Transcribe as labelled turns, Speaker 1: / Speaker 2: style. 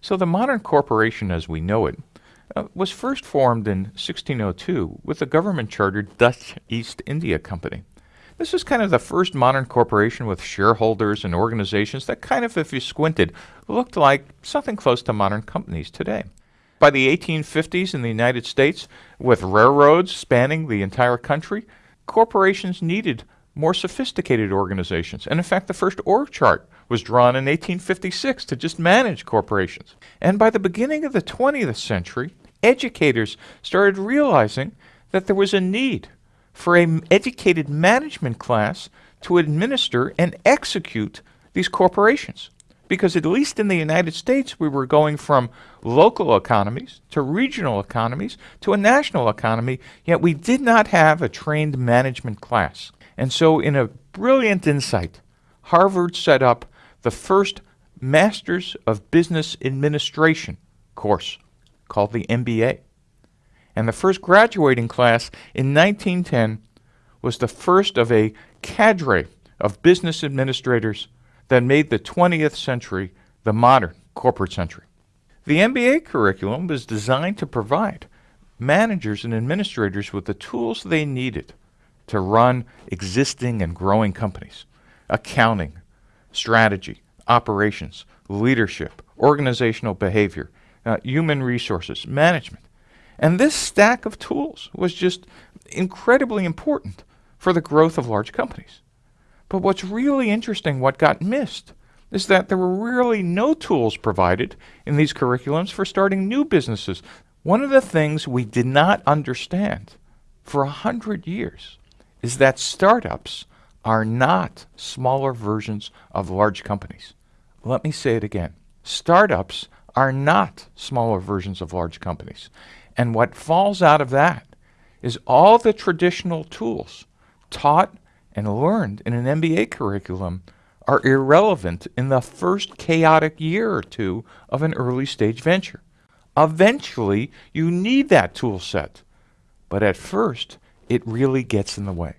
Speaker 1: So the modern corporation as we know it uh, was first formed in 1602 with the government chartered Dutch East India Company. This was kind of the first modern corporation with shareholders and organizations that kind of, if you squinted, looked like something close to modern companies today. By the 1850s in the United States, with railroads spanning the entire country, corporations needed more sophisticated organizations. And in fact, the first org chart was drawn in 1856 to just manage corporations. And by the beginning of the 20th century, educators started realizing that there was a need for an educated management class to administer and execute these corporations. Because at least in the United States, we were going from local economies to regional economies to a national economy, yet we did not have a trained management class. And so, in a brilliant insight, Harvard set up the first Masters of Business Administration course called the MBA. And the first graduating class in 1910 was the first of a cadre of business administrators that made the 20th century the modern corporate century. The MBA curriculum was designed to provide managers and administrators with the tools they needed to run existing and growing companies accounting, strategy, operations, leadership, organizational behavior, uh, human resources, management. And this stack of tools was just incredibly important for the growth of large companies. But what's really interesting, what got missed, is that there were really no tools provided in these curriculums for starting new businesses. One of the things we did not understand for a hundred years is that startups are not smaller versions of large companies. Let me say it again. Startups are not smaller versions of large companies. And what falls out of that is all the traditional tools taught and learned in an MBA curriculum are irrelevant in the first chaotic year or two of an early stage venture. Eventually, you need that tool set. But at first, it really gets in the way.